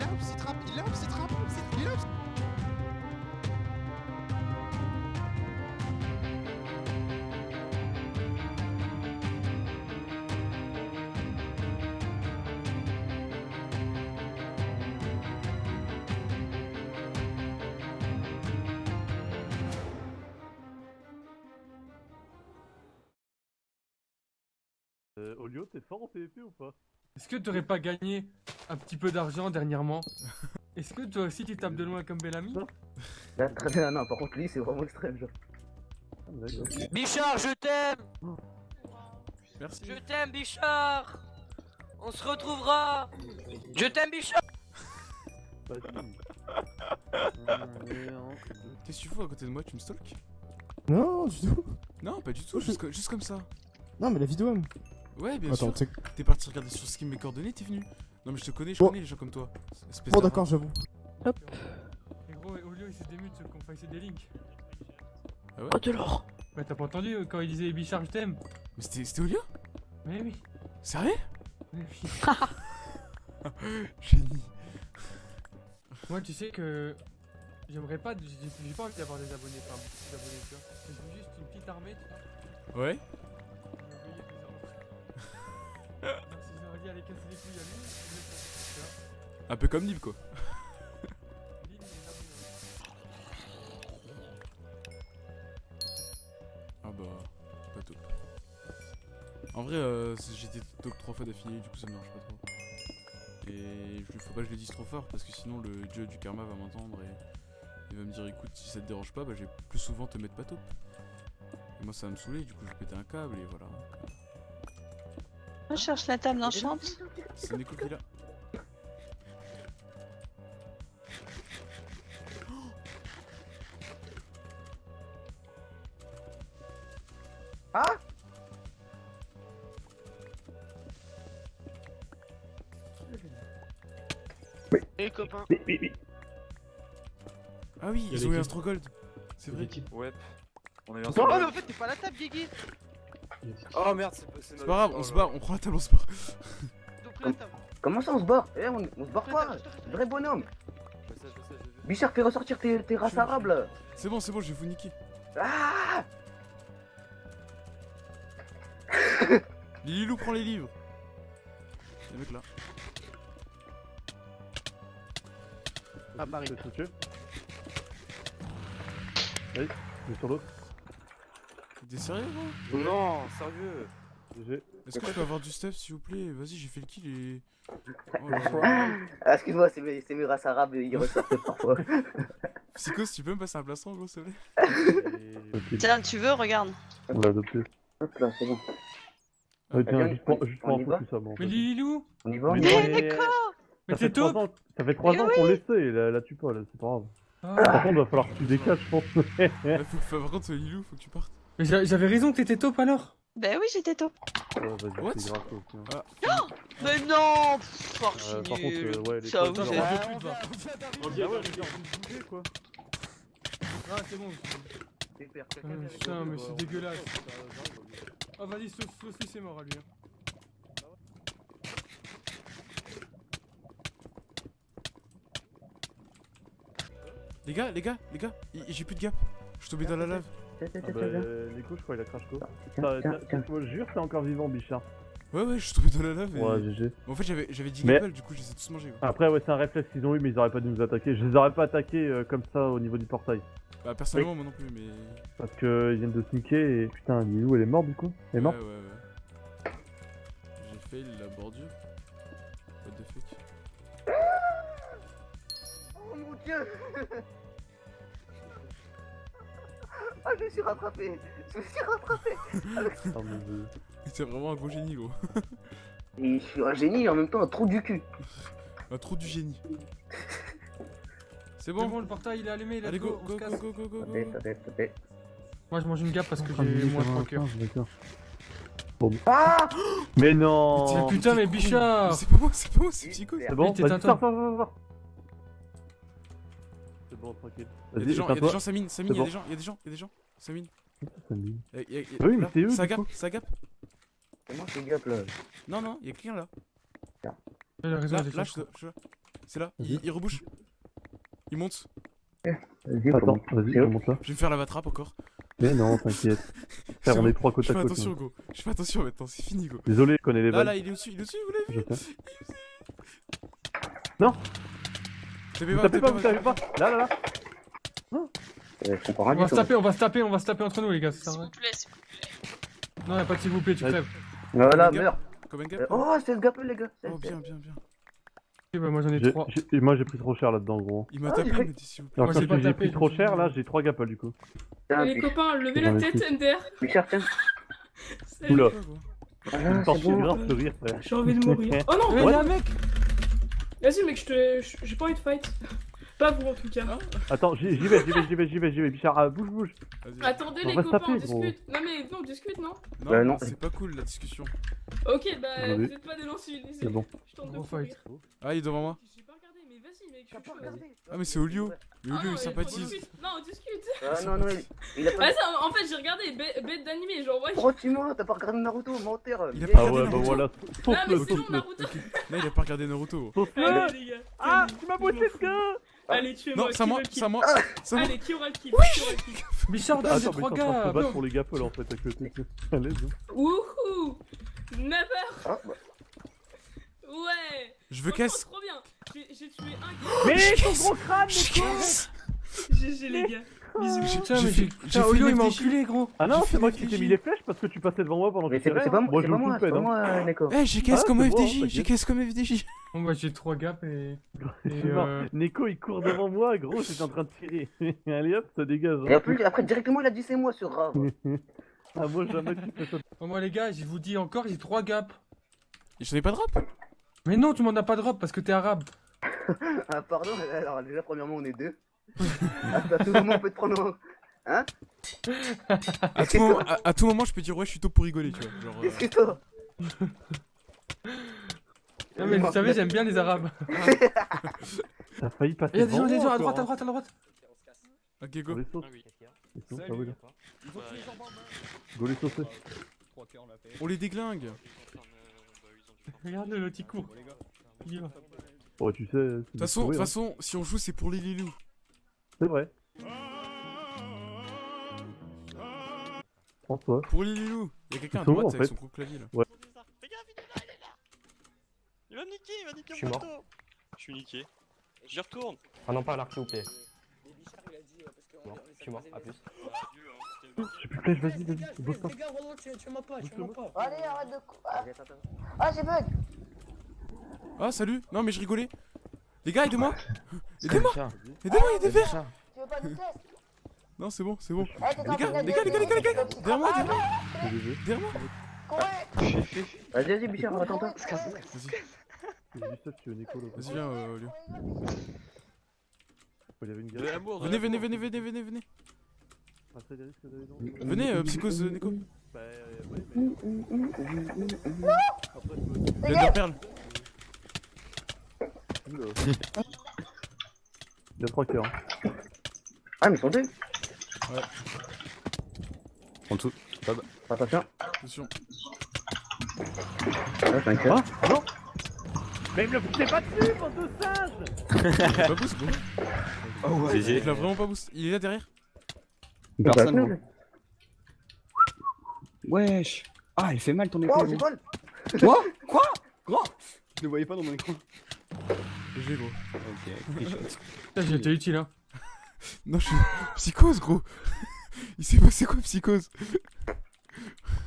Il a un psy trap, il a un psy trap Il a un psy... Euh, Olio, t'es fort en PvP ou pas? Est-ce que t'aurais pas gagné un petit peu d'argent dernièrement Est-ce que toi aussi tu tapes de loin comme Bellamy très bien, non, par contre, lui, c'est vraiment extrême, genre. Bichard, je t'aime Merci. Je t'aime, Bichard On se retrouvera Je t'aime, Bichard. Qu'est-ce que tu fous à côté de moi? Tu me stalks? Non, du tout. Non, pas du tout, juste, juste comme ça. Non, mais la vidéo même. Ouais, bien Attends, sûr. T'es parti regarder sur Skim mes coordonnées, t'es venu. Non, mais je te connais, je Oh. connais les gens comme toi. Espèce Bon, de d'accord, j'avoue. Et gros, Olio il s'est démute qu'on fasse des links. Ah ouais Oh de l'or Bah t'as pas entendu quand il disait Bichard je t'aime Mais c'était Olio? Mais oui, Sérieux? Mais oui. Génie. Moi tu sais que j'aimerais pas, j'ai pas envie d'avoir des abonnés, enfin beaucoup d'abonnés tu vois. Veux juste une petite armée tu vois. Ouais Casser les couilles à lui. Un peu comme Nib, quoi. Ah bah, pas top. En vrai, euh, j'étais top 3 fois d'affilée, du coup ça me dérange pas trop. Et je, faut pas que je le dise trop fort parce que sinon le dieu du karma va m'entendre et il va me dire écoute, si ça te dérange pas, bah je vais plus souvent te mettre pas top. Et moi ça va me saouler, du coup je vais péter un câble et voilà. Je cherche la table d'enchante. C'est Neko qui est là. Ah Et copain Mais, mais, mais. Ah oui, ils ont eu un. Strogold. C'est vrai. Ouais. On est Oh, Oh mais en fait t'es pas à la table Guigui Oh merde, c'est pas C'est pas grave, on se barre, on prend la table, on se barre. Comment ça, on se barre Eh, on, on se barre pas. Vrai bonhomme. Bichard, fais ressortir tes, tes races arabes, là C'est bon, c'est bon, je vais vous niquer. Ah Lilou, prends les livres. Les mecs là. Ah touché Vas-y, je sur l'autre. T'es sérieux, gros? Non, sérieux? GG. Est-ce que je peux avoir du stuff, s'il vous plaît? Vas-y, j'ai fait le kill et. Oh. Ah, excuse-moi, c'est mes, c'est mes races arabes, ils ressortent parfois. Psychos, tu peux me passer un plastron, gros, s'il te plaît? Tiens, tu veux, regarde. on l'a adopté. Hop là, c'est bon. Ouais, tiens, juste pour, juste pour info, va tout ça, bon. Mais Lilou On y va, Mais non, mais- Mais Ça fait t'es trois top ans, ça fait trois Mais ans qu'on l'essaie, et la, la tue pas, là, c'est pas grave. Ah. Par contre, va falloir que tu décales, je pense. Faut- Par contre, Lilou, faut que tu partes. Mais j'a- j'avais raison que t'étais top alors Ben oui, j'étais top. Ouais, vas-y, What grave, hein. Ah, Mais non pff, Euh, par contre, euh, ouais, les Ça, vous pute, va. Ah vous bougez, quoi. Ah c'est bon. Ah, avec putain, mais c'est dégueulasse. Ah vas-y, lui c'est mort à lui. hein. Les gars, les gars, les gars, j'ai plus de gap. Je suis tombé dans la lave. Ah bah, Nico, je crois qu'il a crash quoi. Je me jure, c'est encore vivant, Bichard. Ouais, ouais, je suis tombé dans la lave et. Ouais, GG. En fait, j'avais j'avais 10 Mais- du coup, je les ai tous mangés. quoi. Après, ouais, c'est un réflexe qu'ils ont eu, mais ils auraient pas dû nous attaquer. Je les aurais pas attaqués euh, comme ça au niveau du portail. Bah, personnellement, moi non plus, mais. Parce que ils viennent de sneaker et putain, Lilou, elle est morte du coup Elle est morte Ouais, ouais, ouais. J'ai fail la bordure. What the fuck Oh mon dieu Ah, je me suis rattrapé Je me suis rattrapé Ah. C'est vraiment un gros génie, gros. Et je suis un génie et en même temps un trou du cul Un trou du génie. C'est bon, bon, le portail il est allumé, let's Allez, go, go, go, go, go, go, Attendez, go. attendez, attendez. Moi je mange une gap parce que j'ai moins ça va, 3 cœurs. Ah Mais non Mais putain, mais. Bichard C'est pas moi, c'est pas moi, c'est Psycho. C'est bon, vas-y, sors, sors, sors, bon, tranquille. Y'a Vas-y, des gens, y'a des gens, ça mine, ça mine, C'est y'a bon. des gens, y'a des gens, y'a des gens, dit. Y a- y a- y a- Oui, mais là, c'est eux, Ça gap, ça gap. C'est là. Non, non, y'a quelqu'un là. Il a raison, Là, j'ai là, je, je- c'est là. Il, il rebouche. Il monte. Vas-y, Attends, vas-y, remonte là. Je vais me faire la vatrape encore. Mais non, t'inquiète. Frère, on est trois côte Je à fais côte. attention, nous. go. Je fais attention maintenant, c'est fini, go. Désolé, je connais les Là, vannes. là, il est au-dessus, il est au-dessus, vous l'avez vu sais. Tapez pas, tapez pas, vous tapez pas Là, là, là Euh, rien On va se taper, on va se taper, on va se taper entre nous les gars, S'il rien. vous plaît, s'il vous plaît. Non, y'a pas de s'il vous plaît, tu Ouais. crèves. Voilà, meurs. Euh, Oh, c'est ce gap les gars. Oh, bien, bien, bien. Ok, bah moi j'en ai et Moi j'ai pris trop cher là-dedans, gros. Il m'a Ah, tapé, il fait- m'a dit s'il vous plaît. Alors Moi, j'ai pris trop cher, là j'ai trois gapples du coup. Tiens, Les copains, levez la tête. MDR. Tiens. Salut. Oula. Frère. J'ai envie de mourir. Oh non, Mais mec vas-y mec, je te... je- j'ai pas envie de fight. Pas vous en tout cas. Attends, j'y vais, j'y vais, j'y vais, j'y vais, j'y vais. Bichard, ah, bouge, bouge. Attendez les copains, on discute. Non mais non, on discute non Non, Bah, non. c'est pas cool la discussion. Ok, bah vous êtes pas des non-civilisés. C'est bon. Je tente de. Ah, il est devant moi. T'as pas regardé Ah, mais c'est Olio. Mais Ah Olio, non, il mais sympathise. on discute. Non, on discute. Ah non, non, il- il a pas. Vas-y, en- fait, j'ai regardé bê- bête d'animé, genre ouais. Oh, tu mens, t'as pas regardé Naruto, menteur. Il a pas Ah regardé ouais, bah Naruto. voilà. Non, mais sinon, sauce-le. Naruto. Là, il a pas regardé Naruto. Sauce-le Allez, les gars. Ah, tu m'as bossé ce gars Allez. Non, c'est à qui moi, c'est à moi. C'est à moi. Allez, qui aura le kill le kill Bichard, j'ai Attends, mais trois gars battre pour les gapples en fait à côté. À l'aise. Wouhou Never Ah, bah. Ouais Je veux caisse. Mais ton gros crâne, mais. GG les gars Bisous Putain, J'ai mais fait- j'ai. Olio, il m'a enculé, gros Ah non, c'est moi qui t'ai mis les flèches parce que tu passais devant moi pendant que tu c'est pas hein. moi, je c'est pas moi, c'est pète, hein. moi, Neko. Eh, j'ai caisse Ah, comme FDJ. J'ai caisse comme FDJ. Bon, bah j'ai trois gaps et. Et euh. Neko il court devant moi, gros, j'étais en train de tirer. Allez hop, ça dégage. Et hein. après, après, directement, il a dit c'est moi sur Rave. Ah, moi jamais tu fais ça. Bon, moi les gars, je vous dis encore, j'ai trois gaps. Et je n'ai pas de rap. Mais non, tu m'en as pas de drop parce que t'es arabe. Ah, pardon, alors déjà, premièrement, on est deux. à, à tout moment, on peut te prendre en. Hein À tout, moment, à, à tout moment, je peux dire ouais, je suis tôt pour rigoler, tu vois. Genre, euh, Qu'est-ce que toi Non, mais vous savez, j'aime bien les arabes. T'as failli passer Il y a des gens, des gens à droite, à droite, à droite. Ok, go. Go les saucer. On les déglingue. Regarde le il court. Il y va. Oh, tu sais. De toute façon, de toute façon, si on joue, c'est pour les Lilou. C'est vrai. François. Pour les Lilou. Il y a quelqu'un à droite avec fait son gros clavier là. Il va me niquer, il va niquer Je suis mon mort. bateau. Je suis niqué. J'y retourne. Ah non, pas à l'arc, s'il vous plaît. Je suis mort, à plus. J'ai plus de flèche, vas-y, vas-y. Bosse pas. Allez, arrête de. Ah, ah j'ai bug Ah, salut. Non, mais je rigolais. Les gars, aidez-moi. Aidez-moi. Aidez-moi, il y a des verres. Non, c'est bon, c'est bon. Eh, Les gars, les gars, les gars, les gars, les gars. Derrière moi, derrière moi. Des jeux. Derrière moi. Vas-y, vas-y, Bichard. Vas-y, veux Nico là. vas-y, viens, euh, Olio. Il y avait une De galère. l'amour, de Venez, venez, venez, venez, venez, venez. Venez, euh, psychose Neko. Bah, euh, ouais, mais. Après, je. Oula. Il y a trois cœurs. Ah, mais ils sont deux. En dessous. Attention. Attention. Ah, c'est un cœur. Ah Non Mais il me le poussez pas dessus, bande de singes pas boost, gros. Oh ouais. Il a vraiment pas boost. Il est là derrière. Personne. Wesh. Ah, il fait mal ton Oh, c'est gros. quoi? Quoi? Quoi? Gros Je ne voyais pas dans mon écran. GG, gros. Ok, tricheur. Putain, j'ai été utile, hein. Non, je suis psychose, gros. Il s'est passé quoi, psychose?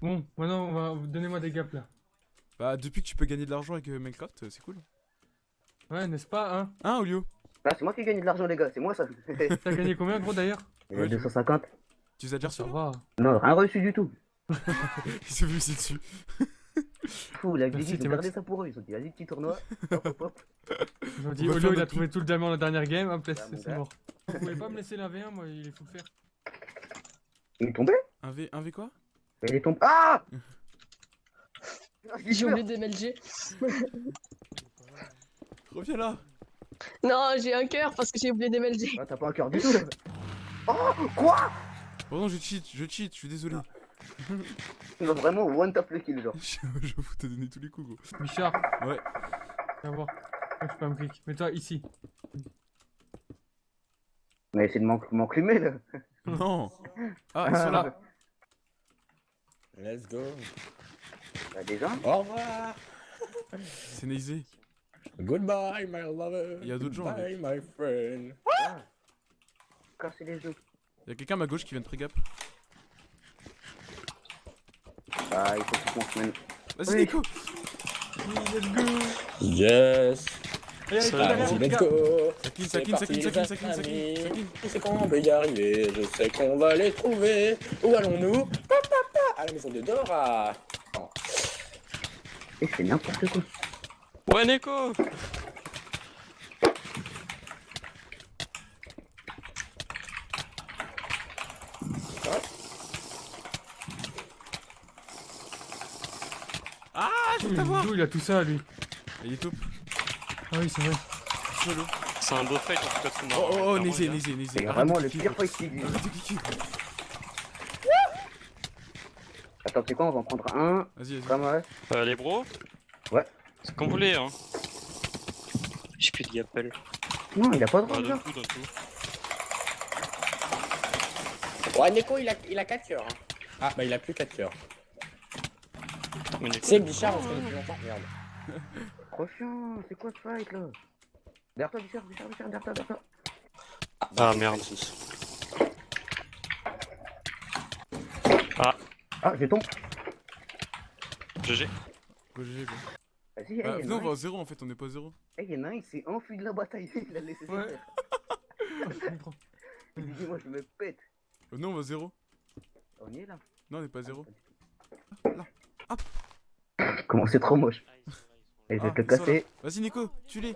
Bon, maintenant, on va... donnez-moi des gaps là. Bah, depuis que tu peux gagner de l'argent avec euh, Minecraft, euh, c'est cool. Ouais, n'est-ce pas, hein? Hein, Olio? Ah, c'est moi qui gagne de l'argent, les gars, c'est moi ça. T'as gagné combien, gros d'ailleurs? Euh, 250. Tu les as déjà reçus? Non, rien reçu du tout. Il s'est vu ici dessus. Fou, la Merci, ils ont gardé ça pour eux. Ils ont dit, vas-y, petit tournoi. Hop, hop, hop. Ils ont dit, faire il a trouvé tout le diamant la dernière game, hop, Ah, c'est mort. Vous pouvez pas me laisser la V1, moi, il faut le faire. Il est tombé? Un V, un V quoi? Il est tombé. Ah J'ai oublié d'MLG. Reviens là Non, j'ai un cœur parce que j'ai oublié d'MLG. Ah, t'as pas un cœur du tout là. Oh Quoi? Pardon, je cheat, je cheat, je suis désolé. Non, vraiment, one tap le kill, genre. je vous te donner tous les coups, gros. Bichard, Ouais. viens voir. Je peux me clic. Mets-toi ici. Mais essaye de m'en- m'enclumer, là. Non. Ah, ils sont là. Let's go. Bah, déjà Au revoir. C'est Neizé. Goodbye, my lover. Il y a d'autres gens Bye, avec. my friend. Casser les. Y'a quelqu'un à ma gauche qui vient de pré-gap. Ah, il faut que tu consommes. Vas-y, Oui. Nico. Let's go. Yes. Allez, Ça, let's go. Qu'on va y arriver, je sais qu'on va les trouver. Où allons-nous? Pa, pa, pa, À la maison de Dora. Et c'est n'importe quoi. Ouais, Neko Ah, je vais t'avoir. D'où il a tout ça, lui Il est top. Ah oui, c'est vrai. C'est un beau fight en tout cas, tout Oh, oh, oh, Neizé. C'est Arrête vraiment le pire fight qui. Arrête de cliquer. Attends, sais quoi, on va en prendre un. Vas-y, vas-y. Comme ouais. Euh, les bros? Ouais. C'est comme vous voulez, hein. J'ai plus de gapel. Non, il a pas de Bah, coup. Ouais, Neko, il a, il a 4 cœurs. hein. Ah, bah il a plus 4 cœurs. C'est Bichard, on se connaît depuis longtemps. Merde. Trop chiant, c'est quoi ce fight là? Derrière toi, Bichard, Bichard, Bichard, derrière toi, derrière toi. Ah merde. Ah, j'ai tombé. GG. Go, GG, go. Vas-y, Bah, venez, on va à zéro en fait, on n'est pas à zéro. un- hey, y'en a un, il s'est enfui de la bataille, il a laissé Ouais. ça faire. Je comprends. Il dit, moi je me pète. Venez, on va à zéro. On y est là? Non, on n'est pas à zéro. Comment c'est trop moche. Ah, ils Et Ah, te casser. Vas-y, Nico, tue-les.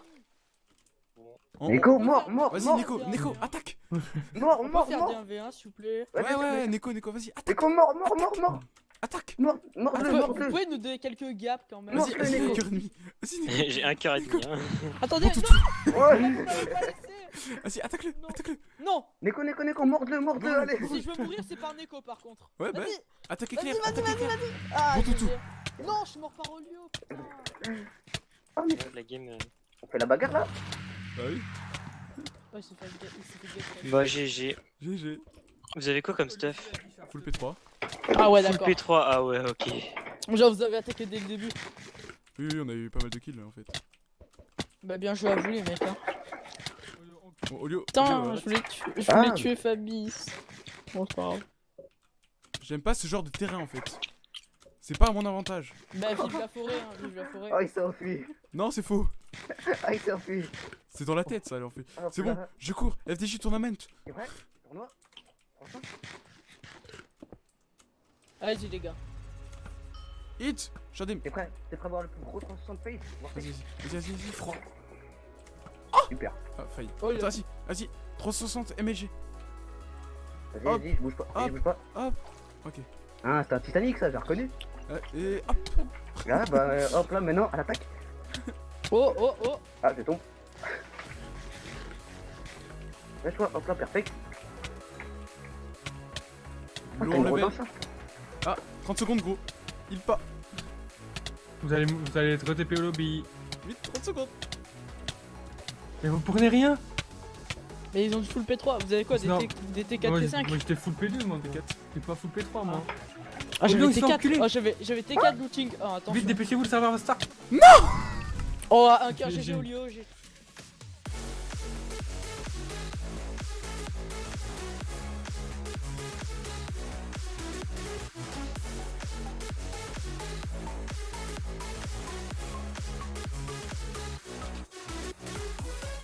En- Nico, mort, mort, Vas-y, mort, Nico, Nico, attaque. mort, mort, mort. des 1v1 s'il vous plaît Ouais, Ouais, ouais, Nico, Nico, vas-y, attaque, Nico, mort, mort, mort, mort, attaque. mort, mort, Vous le, pouvez- mort, Vous pouvez nous donner quelques gaps quand même Vas-y, vas-y, un cœur ennemi. Vas-y, Nico. sont- J'ai un cœur et demi, hein. Attendez, non. Vas-y, attaque-le, Non. attaque-le. Non Nico, Nico, Nico, morde-le, morde-le, allez. Si je veux mourir, c'est par Neko par contre. Ouais, bah, Vas-y, attaque vas-y, éclair, vas-y, attaque vas-y, éclair. vas-y. Ah, Bon toutou. Non, je suis mort par Olio. putain. Ah, mais La game. euh, on fait la bagarre là Bah oui, Ouais, il s'est fait ga- il s'est fait gaffe. Bah, GG. GG. Vous avez quoi comme stuff Full P3. Ah ouais, Full d'accord. P3, ah ouais, ok. Genre, vous avez attaqué dès le début. Oui, oui, on a eu pas mal de kills là en fait. Bah, bien joué à vous, les mecs. Hein. Bon, Olio, Putain, Olio, je voulais, tuer, je Ah. voulais tuer Fabrice. Bon, c'est pas grave. J'aime pas ce genre de terrain en fait. C'est pas à mon avantage. Bah, vive la forêt, hein, vive la forêt. Ah, il s'est enfui. Non, c'est faux. Ah, il s'est enfui. C'est dans la tête ça, en fait. Ah, C'est bon, je cours. FDJ tournament. C'est vrai Tournoi Franchement Allez-y, les gars. Hit Shadim. T'es prêt T'es prêt à voir le plus gros 360 face Voir Vas-y, face vas-y, vas-y, vas-y, froid. Super. Ah, failli. Oh, Attends, vas-y, vas-y. 360 MLG. Vas-y, Hop. vas-y, je bouge pas. Vas-y, Hop. je bouge pas. Hop. Ok. Ah, c'est un Titanic ça, j'ai reconnu. Euh, et hop. Ah, bah, euh, hop là, maintenant, à l'attaque. Oh, oh, oh. Ah, je tombe. Lâche-toi, hop là, perfect. Ah, Low t'as une level. grosse danse, ça 30 secondes, gros. Il pas. Vous allez, vous allez être TP au lobby. Vite, 30 secondes. Mais vous prenez rien Mais ils ont du full P3. Vous avez quoi Des. T, des T4 Moi, T5 moi j'étais full P2 moi. J'étais pas full P3 moi. Ah, j'avais non, ils sont T4. enculés. Oh, j'avais j'avais T4 looting. Oh, attends. Vite dépêchez-vous le serveur va start. Oh, un cœur GG au lieu. j'ai-